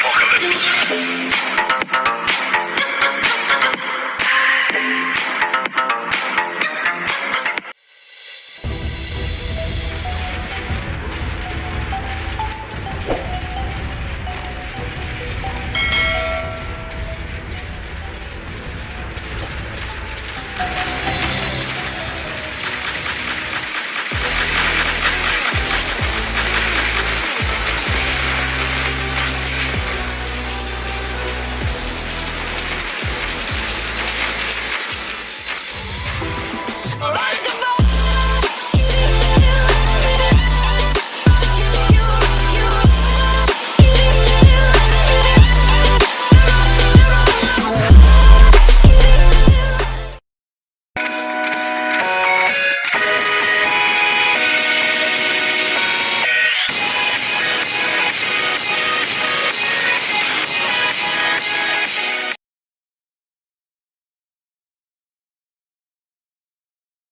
apocalypse.